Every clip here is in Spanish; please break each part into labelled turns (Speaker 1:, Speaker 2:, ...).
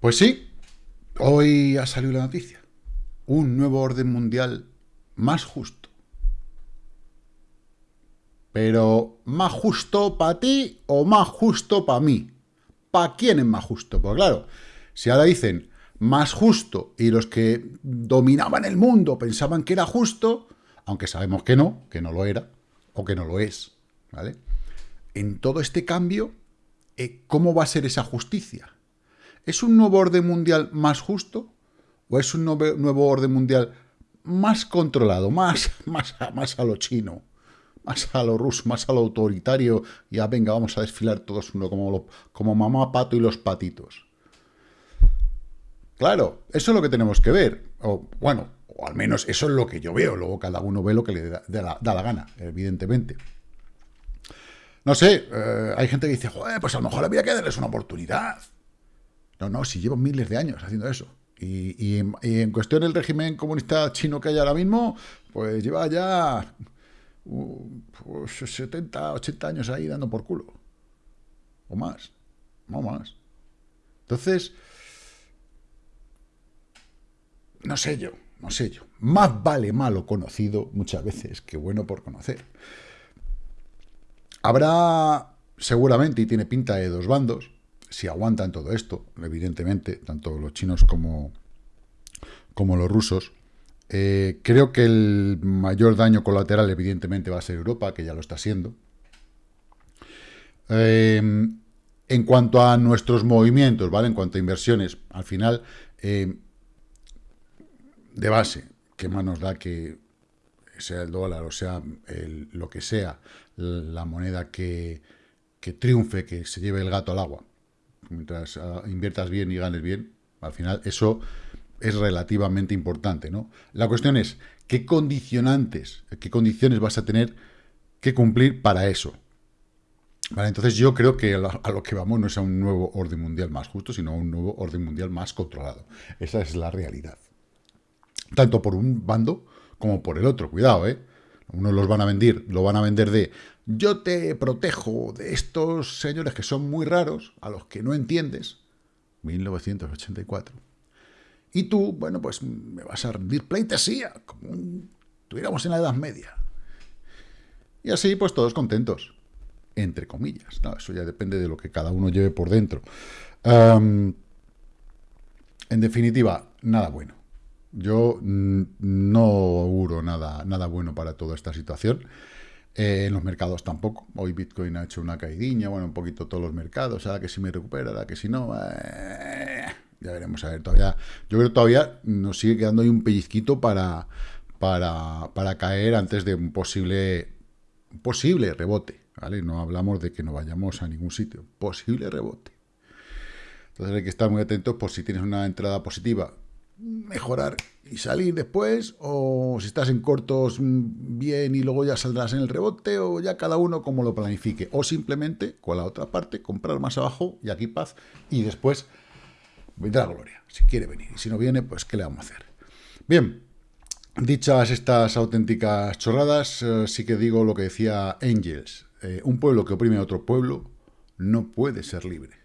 Speaker 1: Pues sí, hoy ha salido la noticia. Un nuevo orden mundial más justo. Pero, ¿más justo para ti o más justo para mí? ¿Para quién es más justo? Pues claro, si ahora dicen más justo y los que dominaban el mundo pensaban que era justo, aunque sabemos que no, que no lo era, o que no lo es, ¿vale? En todo este cambio, eh, ¿cómo va a ser esa justicia? ¿Es un nuevo orden mundial más justo? ¿O es un nuevo, orden mundial más controlado, más, más, más a lo chino? más a lo ruso, más a lo autoritario, ya venga, vamos a desfilar todos uno como, como mamá pato y los patitos. Claro, eso es lo que tenemos que ver. O, bueno, o al menos eso es lo que yo veo. Luego cada uno ve lo que le da, la, gana, evidentemente. No sé, eh, hay gente que dice, joder, pues a lo mejor había que darles una oportunidad. No, no, si llevo miles de años haciendo eso. Y, en, cuestión del régimen comunista chino que hay ahora mismo, pues lleva ya 70, uh, 80 pues años ahí dando por culo. O más. No más. Entonces, no sé yo, no sé yo. Más vale malo conocido muchas veces que bueno por conocer. Habrá seguramente, y tiene pinta de dos bandos, si aguantan todo esto, evidentemente, tanto los chinos como, como los rusos. Eh, creo que el mayor daño colateral, evidentemente, va a ser Europa, que ya lo está siendo. Eh, en cuanto a nuestros movimientos, ¿vale? En cuanto a inversiones, al final, eh, de base, ¿qué más nos da que sea el dólar o sea lo que sea, la moneda que, triunfe, que se lleve el gato al agua? Mientras ah, inviertas bien y ganes bien, al final eso es relativamente importante, ¿no? La cuestión es, ¿qué condicionantes, qué condiciones vas a tener que cumplir para eso? Vale, entonces yo creo que a lo que vamos no es a un nuevo orden mundial más justo, sino a un nuevo orden mundial más controlado. Esa es la realidad tanto por un bando como por el otro. Cuidado, ¿eh? Unos los van a vender, lo van a vender de yo te protejo de estos señores que son muy raros, a los que no entiendes, 1984. Y tú, bueno, pues me vas a rendir pleitesía, como estuviéramos en la Edad Media. Y así, pues todos contentos, entre comillas. eso ya depende de lo que cada uno lleve por dentro. en definitiva, nada bueno. Yo no auguro nada, nada bueno para toda esta situación. Eh, en los mercados tampoco. Hoy Bitcoin ha hecho una caidinha, bueno, un poquito todos los mercados. Ahora que si me recupera, ahora que si no. Eh, ya veremos, a ver, todavía. Yo creo que todavía nos sigue quedando ahí un pellizquito para, para, para caer antes de un posible, posible rebote. ¿vale? No hablamos de que no vayamos a ningún sitio. Posible rebote. Entonces hay que estar muy atentos por si tienes una entrada positiva mejorar y salir después, o si estás en cortos mm, bien y luego ya saldrás en el rebote, o ya cada uno como lo planifique, o simplemente con la otra parte comprar más abajo y aquí paz, y después vendrá gloria, si quiere venir, y si no viene, pues ¿qué le vamos a hacer? Bien, dichas estas auténticas chorradas, eh, sí que digo lo que decía Angels, eh, un pueblo que oprime a otro pueblo no puede ser libre,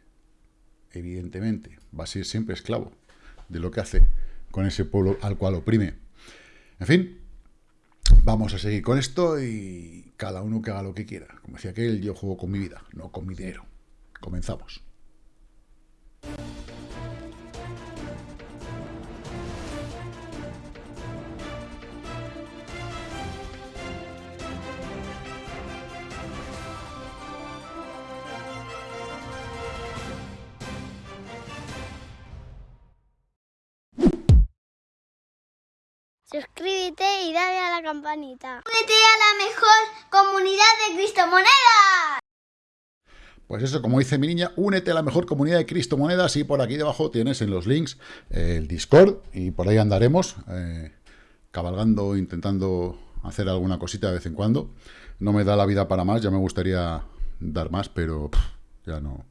Speaker 1: evidentemente, va a ser siempre esclavo de lo que hace con ese pueblo al cual oprime. En fin, vamos a seguir con esto y cada uno que haga lo que quiera. Como decía aquel, yo juego con mi vida, no con mi dinero. Comenzamos.
Speaker 2: Campanita. Únete a la mejor comunidad de Cristo Moneda.
Speaker 1: Pues eso, como dice mi niña, únete a la mejor comunidad de Cristo Monedas y por aquí debajo tienes en los links eh, el Discord y por ahí andaremos eh, cabalgando, intentando hacer alguna cosita de vez en cuando. No me da la vida para más, ya me gustaría dar más, pero ya no.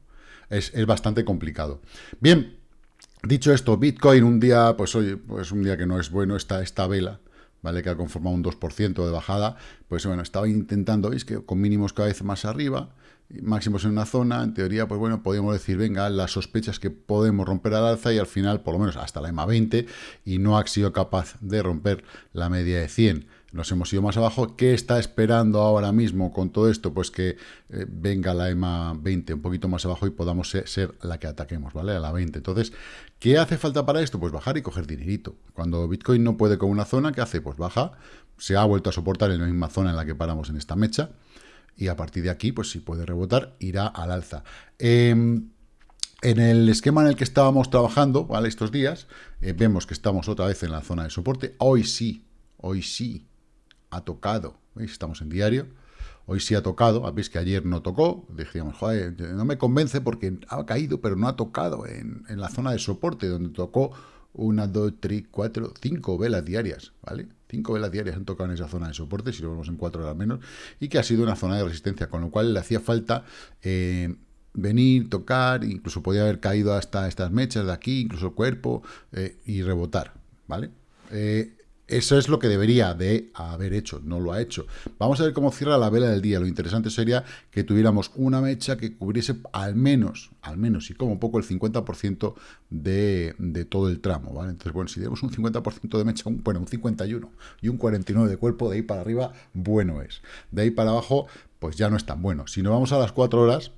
Speaker 1: Es, es bastante complicado. Bien, Dicho esto, Bitcoin un día, pues oye, pues un día que no es bueno, está esta vela, ¿vale? Que ha conformado un 2% de bajada, pues bueno, estaba intentando, veis que con mínimos cada vez más arriba, máximos en una zona, en teoría, pues bueno, podríamos decir, venga, las sospechas que podemos romper al alza y al final, por lo menos hasta la EMA 20, y no ha sido capaz de romper la media de 100 nos hemos ido más abajo. ¿Qué está esperando ahora mismo con todo esto? Pues que eh, venga la EMA 20 un poquito más abajo y podamos ser, la que ataquemos, ¿vale? A la 20. Entonces, ¿qué hace falta para esto? Pues bajar y coger dinerito. Cuando Bitcoin no puede con una zona, ¿qué hace? Pues baja, se ha vuelto a soportar en la misma zona en la que paramos en esta mecha, y a partir de aquí, pues si puede rebotar, irá al alza. Em, en el esquema en el que estábamos trabajando, ¿vale? Estos días, eh, vemos que estamos otra vez en la zona de soporte. Hoy sí, hoy sí, ha tocado, ¿veis? Estamos en diario, hoy sí ha tocado, veis que ayer no tocó, dijimos, joder, no me convence porque ha caído, pero no ha tocado en, la zona de soporte, donde tocó una, dos, tres, cuatro, cinco velas diarias, ¿vale? Cinco velas diarias han tocado en esa zona de soporte, si lo vemos en cuatro horas menos, y que ha sido una zona de resistencia, con lo cual le hacía falta eh, venir, tocar, incluso podía haber caído hasta estas mechas de aquí, incluso el cuerpo, eh, y rebotar, ¿vale? Eh, eso es lo que debería de haber hecho, no lo ha hecho. Vamos a ver cómo cierra la vela del día. Lo interesante sería que tuviéramos una mecha que cubriese al menos, al menos y como poco el 50% de, de, todo el tramo, ¿vale? Entonces, bueno, si tenemos un 50% de mecha, un, bueno, un 51 y un 49 de cuerpo, de ahí para arriba, bueno es. De ahí para abajo, pues ya no es tan bueno. Si nos vamos a las 4 horas,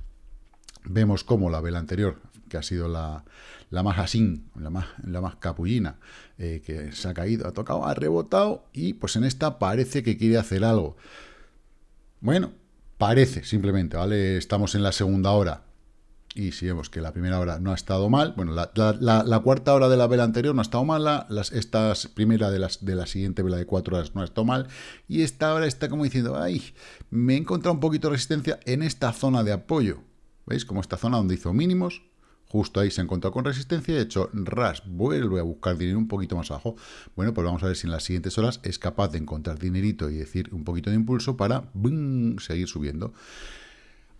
Speaker 1: vemos cómo la vela anterior, que ha sido la, la más así, la más, la más capullina, eh, que se ha caído, ha tocado, ha rebotado y pues en esta parece que quiere hacer algo. Bueno, parece simplemente, ¿vale? Estamos en la segunda hora y si vemos que la primera hora no ha estado mal, bueno, la, cuarta hora de la vela anterior no ha estado mala, las, esta primera de, las, de la siguiente vela de cuatro horas no ha estado mal, y esta hora está como diciendo, ay, me he encontrado un poquito de resistencia en esta zona de apoyo, ¿veis? Como esta zona donde hizo mínimos, Justo ahí se encontró con resistencia y de hecho RAS vuelve a buscar dinero un poquito más abajo. Bueno, pues vamos a ver si en las siguientes horas es capaz de encontrar dinerito y decir un poquito de impulso para seguir subiendo.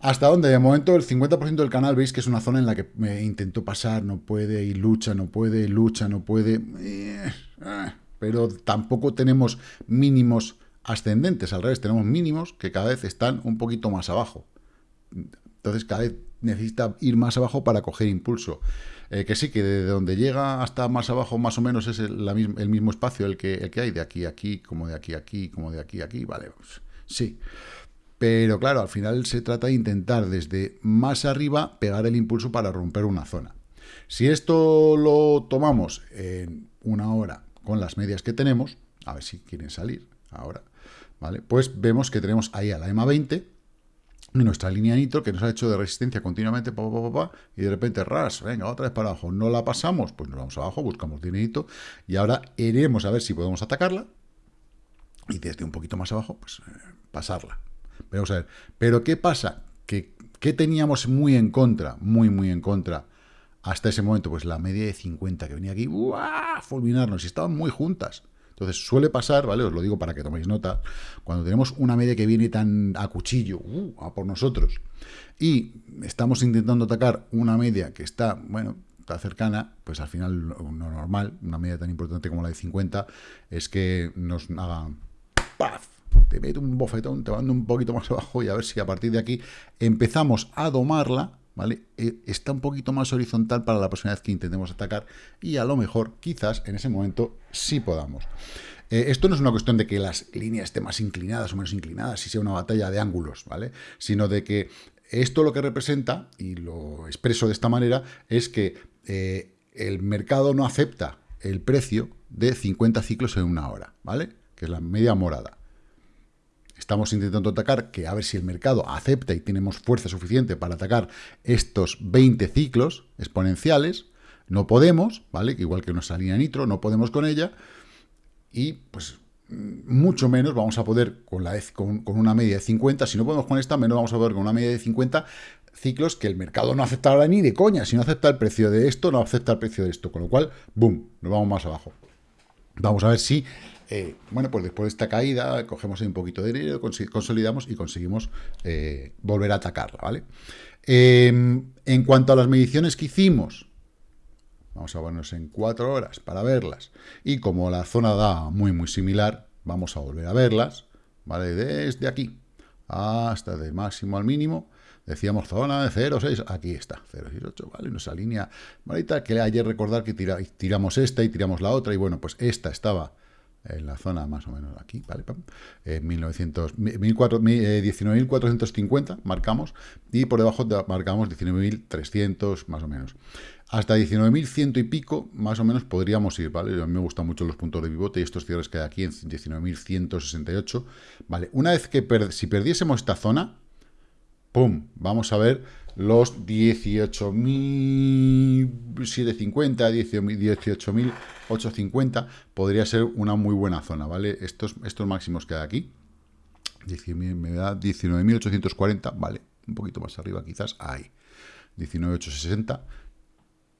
Speaker 1: Hasta donde de momento el 50% del canal veis que es una zona en la que me intentó pasar, no puede, y lucha, no puede, lucha, no puede. Eh, ah, pero tampoco tenemos mínimos ascendentes, al revés, tenemos mínimos que cada vez están un poquito más abajo. Entonces cada vez necesita ir más abajo para coger impulso. Eh, que sí, que de donde llega hasta más abajo más o menos es el, mismo espacio el que, el que hay, de aquí a aquí, como de aquí a aquí, como de aquí a aquí, vale, pues, sí. Pero claro, al final se trata de intentar desde más arriba pegar el impulso para romper una zona. Si esto lo tomamos en una hora con las medias que tenemos, a ver si quieren salir ahora, ¿vale? Pues vemos que tenemos ahí a la EMA 20, nuestra línea nitro que nos ha hecho de resistencia continuamente, y de repente, ras, venga, otra vez para abajo, no la pasamos, pues nos vamos abajo, buscamos dinerito, y ahora iremos a ver si podemos atacarla, y desde un poquito más abajo, pues eh, pasarla. Vamos a ver, pero ¿qué pasa? ¿Qué, ¿Qué teníamos muy en contra, muy, muy en contra hasta ese momento? Pues la media de 50 que venía aquí, ¡uah! fulminarnos, y estaban muy juntas. Entonces suele pasar, ¿vale? Os lo digo para que toméis nota, cuando tenemos una media que viene tan a cuchillo, uh, a por nosotros, y estamos intentando atacar una media que está, bueno, está cercana, pues al final lo normal, una media tan importante como la de 50, es que nos haga ¡paf! Te mete un bofetón, te manda un poquito más abajo y a ver si a partir de aquí empezamos a domarla, ¿vale? Eh, está un poquito más horizontal para la próxima vez que intentemos atacar y a lo mejor, quizás, en ese momento sí podamos. Eh, esto no es una cuestión de que las líneas estén más inclinadas o menos inclinadas, si sea una batalla de ángulos, ¿vale? Sino de que esto lo que representa, y lo expreso de esta manera, es que eh, el mercado no acepta el precio de 50 ciclos en una hora, ¿vale? Que es la media morada. Estamos intentando atacar, que a ver si el mercado acepta y tenemos fuerza suficiente para atacar estos 20 ciclos exponenciales. No podemos, ¿vale? Igual que nuestra línea nitro, no podemos con ella. Y pues mucho menos vamos a poder con, con una media de 50. Si no podemos con esta, menos vamos a poder con una media de 50 ciclos que el mercado no acepta ahora ni de coña. Si no acepta el precio de esto, no acepta el precio de esto. Con lo cual, boom, nos vamos más abajo. Vamos a ver si eh, bueno, pues después de esta caída, cogemos un poquito de dinero, consolidamos y conseguimos eh, volver a atacarla, ¿vale? Em, en cuanto a las mediciones que hicimos, vamos a ponernos en cuatro horas para verlas, y como la zona da muy, muy similar, vamos a volver a verlas, ¿vale? Desde aquí hasta de máximo al mínimo, decíamos zona de 0,6, aquí está, 0,68, ¿vale? Nuestra línea bonita, que ayer recordar que tiramos esta y tiramos la otra, y bueno, pues esta estaba en la zona más o menos aquí, ¿vale? En 19.450 eh, marcamos, y por debajo marcamos 19.300 más o menos. Hasta 19.100 y pico, más o menos, podríamos ir, ¿vale? A mí me gustan mucho los puntos de pivote y estos cierres que hay aquí en 19.168, ¿vale? Una vez que, si perdiésemos esta zona, ¡pum! Vamos a ver los 18.750, 18.850, podría ser una muy buena zona, ¿vale? Estos, estos máximos que hay aquí, me da 19.840, ¿vale? Un poquito más arriba quizás, ahí. 19.860,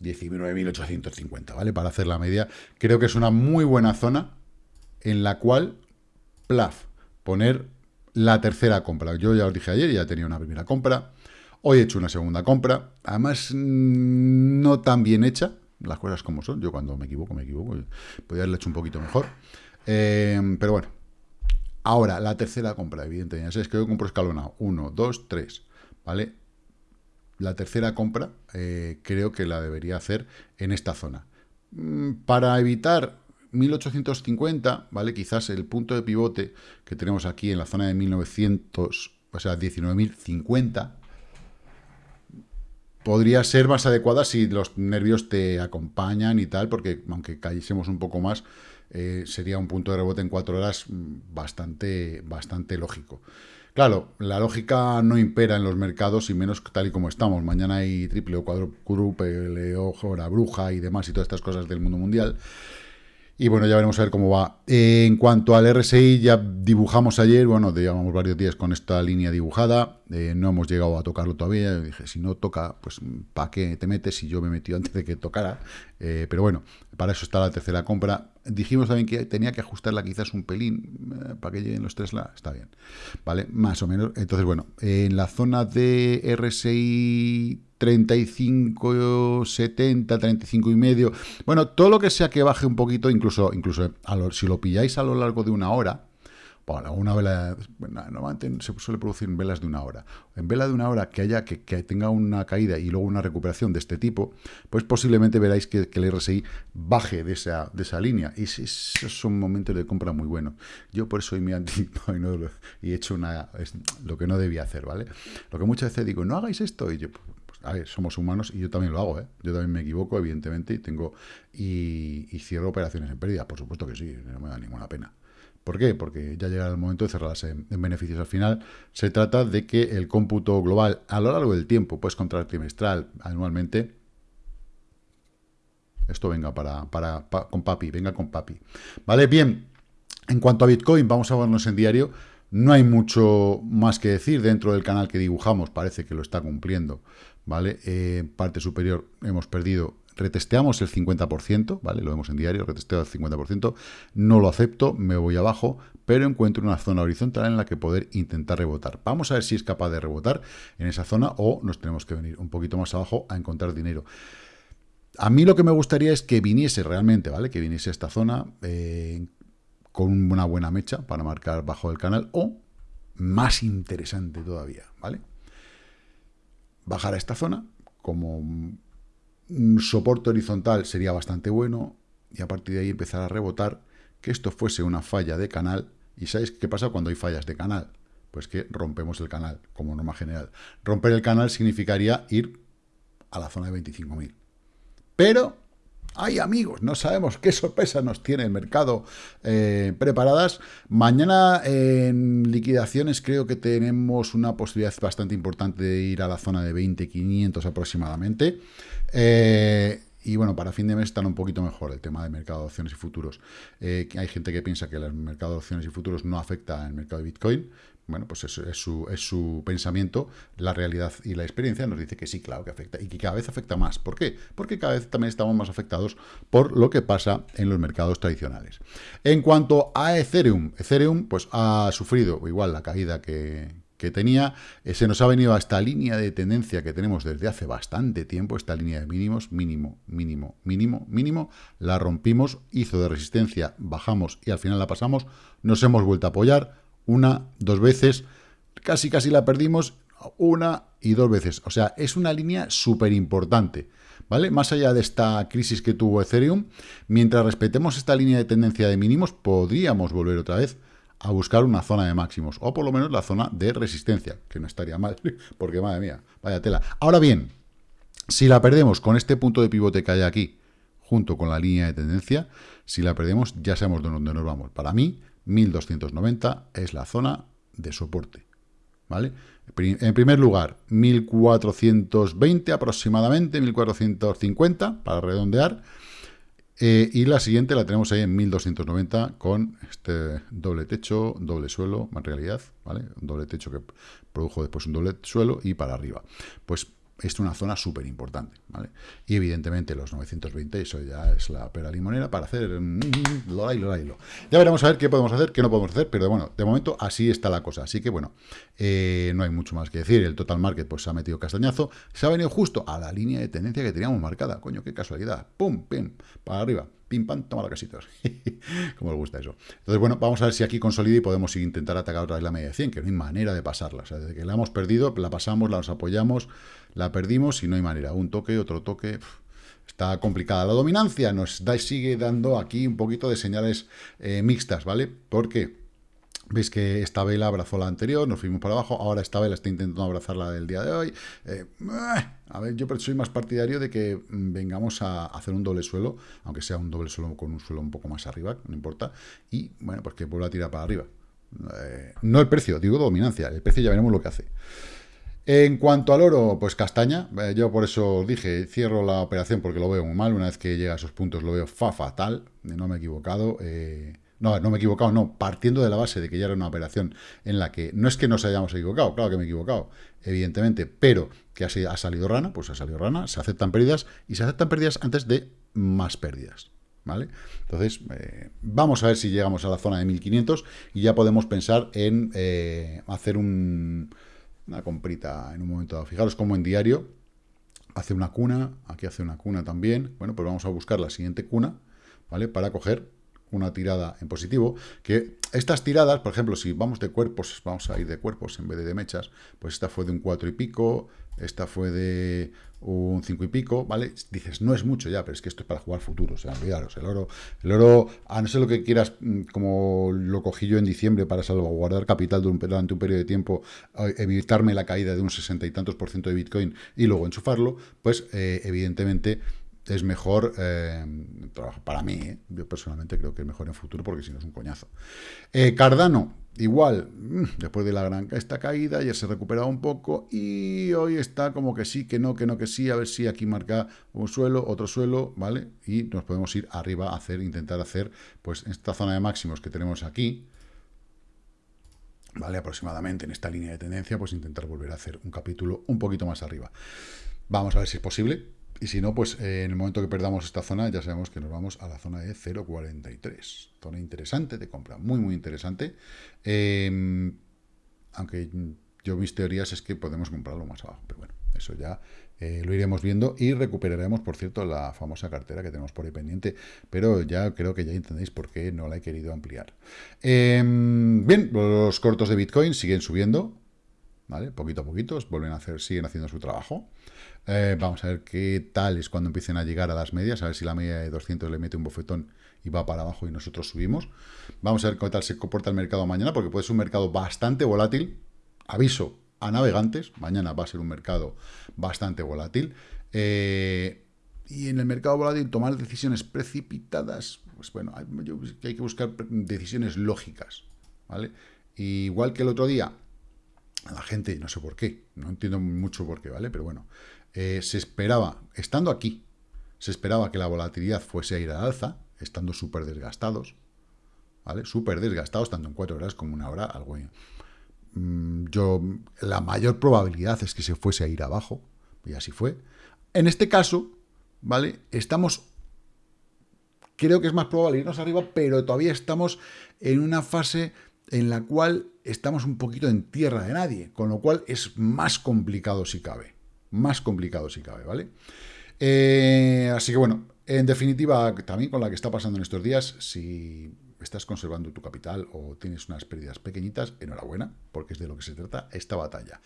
Speaker 1: 19.850, ¿vale? Para hacer la media. Creo que es una muy buena zona en la cual, plaf, poner la tercera compra. Yo ya os dije ayer, ya tenía una primera compra. Hoy he hecho una segunda compra. Además, mm, no tan bien hecha. Las cosas como son. Yo cuando me equivoco, me equivoco. Podría haberlo hecho un poquito mejor. Eh, pero bueno. Ahora, la tercera compra, evidentemente. Ya sabéis que yo compro escalonado. Uno, dos, tres. ¿Vale? la tercera compra eh, creo que la debería hacer en esta zona. Mm, para evitar 1850, ¿vale? Quizás el punto de pivote que tenemos aquí en la zona de 1900, o sea, 19.050, podría ser más adecuada si los nervios te acompañan y tal, porque aunque cayésemos un poco más, eh, sería un punto de rebote en cuatro horas mm, bastante, bastante lógico. Claro, la lógica no impera en los mercados y menos tal y como estamos. Mañana hay triple o cuádruple, la bruja y demás y todas estas cosas del mundo mundial. Y bueno, ya veremos a ver cómo va. en cuanto al RSI, ya dibujamos ayer, bueno, llevamos varios días con esta línea dibujada, eh, no hemos llegado a tocarlo todavía, dije, si no toca, pues ¿para qué te metes? Si yo me metí antes de que tocara, eh, pero bueno, para eso está la tercera compra. Dijimos también que tenía que ajustarla quizás un pelín, eh, para que lleguen los Tesla, está bien, ¿vale? Más o menos, entonces bueno, en la zona de RSI 35, 70, 35 y medio. Bueno, todo lo que sea que baje un poquito, incluso, incluso si lo pilláis a lo largo de una hora, bueno, una vela, normalmente se suele producir en velas de una hora. En vela de una hora que haya, que, tenga una caída y luego una recuperación de este tipo, pues posiblemente veráis que, el RSI baje de esa, de esa línea. Y esos son momentos de compra muy buenos. Yo por eso hoy me anticipo y, no, y he hecho una, lo que no debía hacer, ¿vale? Lo que muchas veces digo, no hagáis esto, y yo, a ver, somos humanos y yo también lo hago, ¿eh? Yo también me equivoco, evidentemente, y tengo y, cierro operaciones en pérdida, por supuesto que sí, no me da ninguna pena. ¿Por qué? Porque ya llega el momento de cerrarlas en, beneficios. Al final se trata de que el cómputo global a lo largo del tiempo, pues contra trimestral, anualmente, esto venga para, para, con papi, venga con papi. Vale, bien, en cuanto a Bitcoin, vamos a vernos en diario. No hay mucho más que decir dentro del canal que dibujamos, parece que lo está cumpliendo. ¿vale? Eh, parte superior hemos perdido, retesteamos el 50%, ¿vale? Lo vemos en diario, retesteo el 50%, no lo acepto, me voy abajo, pero encuentro una zona horizontal en la que poder intentar rebotar. Vamos a ver si es capaz de rebotar en esa zona o nos tenemos que venir un poquito más abajo a encontrar dinero. A mí lo que me gustaría es que viniese realmente, ¿vale? Que viniese esta zona eh, con una buena mecha para marcar bajo el canal o más interesante todavía, ¿vale? bajar a esta zona, como un soporte horizontal sería bastante bueno, y a partir de ahí empezar a rebotar, que esto fuese una falla de canal, y ¿sabéis qué pasa cuando hay fallas de canal? Pues que rompemos el canal, como norma general. Romper el canal significaría ir a la zona de 25.000. Pero Ay, amigos, no sabemos qué sorpresa nos tiene el mercado eh, preparadas. Mañana en liquidaciones creo que tenemos una posibilidad bastante importante de ir a la zona de 20.500 aproximadamente. Eh, y bueno, para fin de mes están un poquito mejor el tema de mercado de opciones y futuros. Eh, hay gente que piensa que el mercado de opciones y futuros no afecta al mercado de Bitcoin. Bueno, pues eso es su, es su pensamiento, la realidad y la experiencia nos dice que sí, claro que afecta, y que cada vez afecta más. ¿Por qué? Porque cada vez también estamos más afectados por lo que pasa en los mercados tradicionales. En cuanto a Ethereum, Ethereum pues ha sufrido igual la caída que, que tenía, eh, se nos ha venido a esta línea de tendencia que tenemos desde hace bastante tiempo, esta línea de mínimos, mínimo, mínimo, mínimo, mínimo, la rompimos, hizo de resistencia, bajamos y al final la pasamos, nos hemos vuelto a apoyar una, dos veces, casi casi la perdimos, una y dos veces, o sea, es una línea súper importante, ¿vale? Más allá de esta crisis que tuvo Ethereum, mientras respetemos esta línea de tendencia de mínimos, podríamos volver otra vez a buscar una zona de máximos, o por lo menos la zona de resistencia, que no estaría mal, porque madre mía, vaya tela. Ahora bien, si la perdemos con este punto de pivote que hay aquí, junto con la línea de tendencia, si la perdemos ya sabemos de dónde nos vamos. Para mí, 1290 es la zona de soporte, ¿vale? En primer lugar, 1420 aproximadamente, 1450 para redondear, eh, y la siguiente la tenemos ahí en 1290 con este doble techo, doble suelo, en realidad, ¿vale? Un doble techo que produjo después un doble suelo y para arriba. Pues es una zona súper importante, ¿vale? Y evidentemente los 920, eso ya es la pera limonera para hacer mm, lo lo Ya veremos a ver qué podemos hacer, qué no podemos hacer, pero bueno, de momento así está la cosa. Así que bueno, eh, no hay mucho más que decir. El total market pues se ha metido castañazo, se ha venido justo a la línea de tendencia que teníamos marcada. Coño, qué casualidad. Pum, pim, para arriba pim, pam, toma la casitos. Como os gusta eso. Entonces, bueno, vamos a ver si aquí consolida y podemos intentar atacar otra vez la media de 100, que no hay manera de pasarla. O sea, desde que la hemos perdido, la pasamos, la nos apoyamos, la perdimos y no hay manera. Un toque, otro toque... Está complicada la dominancia, nos da, sigue dando aquí un poquito de señales eh, mixtas, ¿vale? Porque Veis que esta vela abrazó la anterior, nos fuimos para abajo, ahora esta vela está intentando abrazar la del día de hoy. Eh, a ver, yo soy más partidario de que mm, vengamos a hacer un doble suelo, aunque sea un doble suelo con un suelo un poco más arriba, no importa, y bueno, pues que vuelva a tirar para arriba. Eh, no el precio, digo dominancia, el precio ya veremos lo que hace. En cuanto al oro, pues castaña, eh, yo por eso dije, cierro la operación porque lo veo muy mal, una vez que llega a esos puntos lo veo fa fatal, no me he equivocado, no, no me he equivocado, no, partiendo de la base de que ya era una operación en la que no es que nos hayamos equivocado, claro que me he equivocado, evidentemente, pero que ha, salido rana, pues ha salido rana, se aceptan pérdidas y se aceptan pérdidas antes de más pérdidas. ¿Vale? Entonces, eh, vamos a ver si llegamos a la zona de 1500 y ya podemos pensar en eh, hacer una comprita en un momento dado. Fijaros como en diario hace una cuna, aquí hace una cuna también. Bueno, pues vamos a buscar la siguiente cuna, ¿vale? Para coger una tirada en positivo, que estas tiradas, por ejemplo, si vamos de cuerpos, vamos a ir de cuerpos en vez de de mechas, pues esta fue de un 4 y pico, esta fue de un 5 y pico, ¿vale? Dices, no es mucho ya, pero es que esto es para jugar futuro, o sea, olvidaros, el oro, el oro, a no ser lo que quieras, mm, como lo cogí yo en diciembre para salvaguardar capital durante un periodo de tiempo, evitarme la caída de un sesenta y tantos por ciento de Bitcoin y luego enchufarlo, pues eh, evidentemente es mejor, eh, para mí, eh, yo personalmente creo que es mejor en futuro porque si no es un coñazo. Eh, Cardano, igual, mm, después de la gran esta caída, ya se ha recuperado un poco y hoy está como que sí, que no, que no, que sí, a ver si aquí marca un suelo, otro suelo, ¿vale? Y nos podemos ir arriba a hacer, intentar hacer, pues esta zona de máximos que tenemos aquí, ¿vale? Aproximadamente en esta línea de tendencia, pues intentar volver a hacer un capítulo un poquito más arriba. Vamos a ver si es posible. Y si no, pues eh, en el momento que perdamos esta zona, ya sabemos que nos vamos a la zona de 0.43. Zona interesante de compra, muy, muy interesante. Em, aunque yo mis teorías es que podemos comprarlo más abajo, pero bueno, eso ya eh, lo iremos viendo y recuperaremos, por cierto, la famosa cartera que tenemos por ahí pendiente, pero ya creo que ya entendéis por qué no la he querido ampliar. Em, bien, los cortos de Bitcoin siguen subiendo, ¿vale? Poquito a poquito, vuelven a hacer, siguen haciendo su trabajo. Eh, vamos a ver qué tal es cuando empiecen a llegar a las medias, a ver si la media de 200 le mete un bofetón y va para abajo y nosotros subimos. Vamos a ver qué tal se comporta el mercado mañana, porque puede ser un mercado bastante volátil. Aviso a navegantes, mañana va a ser un mercado bastante volátil. Eh, y en el mercado volátil tomar decisiones precipitadas, pues bueno, hay, hay que buscar decisiones lógicas, ¿vale? igual que el otro día, la gente, no sé por qué, no entiendo mucho por qué, ¿vale? Pero bueno, eh, se esperaba, estando aquí, se esperaba que la volatilidad fuese a ir al alza, estando súper desgastados, ¿vale? Súper desgastados, tanto en cuatro horas como una hora, algo... Mm, yo, la mayor probabilidad es que se fuese a ir abajo, y así fue. En este caso, ¿vale? Estamos... Creo que es más probable irnos arriba, pero todavía estamos en una fase en la cual estamos un poquito en tierra de nadie, con lo cual es más complicado si cabe. Más complicado si cabe, ¿vale? Eh, así que bueno, en definitiva, también con la que está pasando en estos días, si estás conservando tu capital o tienes unas pérdidas pequeñitas, enhorabuena, porque es de lo que se trata esta batalla.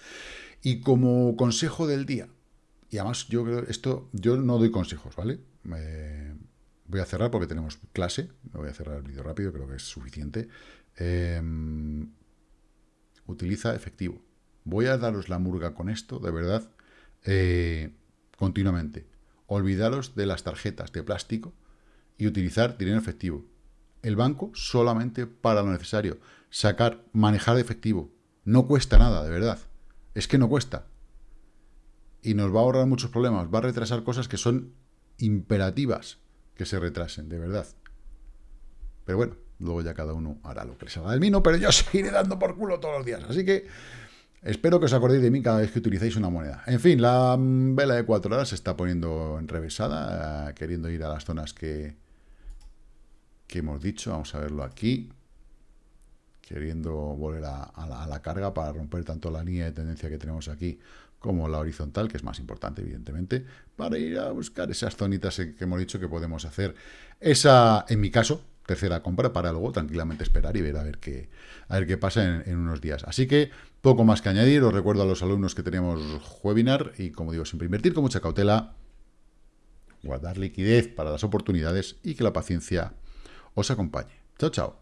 Speaker 1: Y como consejo del día, y además yo creo esto, yo no doy consejos, ¿vale? voy a cerrar porque tenemos clase, no voy a cerrar el vídeo rápido, creo que es suficiente. Em, utiliza efectivo. Voy a daros la murga con esto, de verdad, eh, continuamente. Olvidaros de las tarjetas de plástico y utilizar dinero efectivo. El banco solamente para lo necesario. Sacar, manejar efectivo. No cuesta nada, de verdad. Es que no cuesta. Y nos va a ahorrar muchos problemas. Va a retrasar cosas que son imperativas que se retrasen, de verdad. Pero bueno, luego ya cada uno hará lo que le salga del mino, pero yo seguiré dando por culo todos los días. Así que espero que os acordéis de mí cada vez que utilicéis una moneda. En fin, la vela de cuatro horas se está poniendo enrevesada, eh, queriendo ir a las zonas que, que hemos dicho. Vamos a verlo aquí. Queriendo volver a, la, carga para romper tanto la línea de tendencia que tenemos aquí como la horizontal, que es más importante, evidentemente, para ir a buscar esas zonitas que hemos dicho que podemos hacer. Esa, en mi caso, tercera compra para luego tranquilamente esperar y ver a ver qué, a ver qué pasa en, en, unos días. Así que poco más que añadir. Os recuerdo a los alumnos que tenemos webinar y, como digo, siempre invertir con mucha cautela, guardar liquidez para las oportunidades y que la paciencia os acompañe. Chao, chao.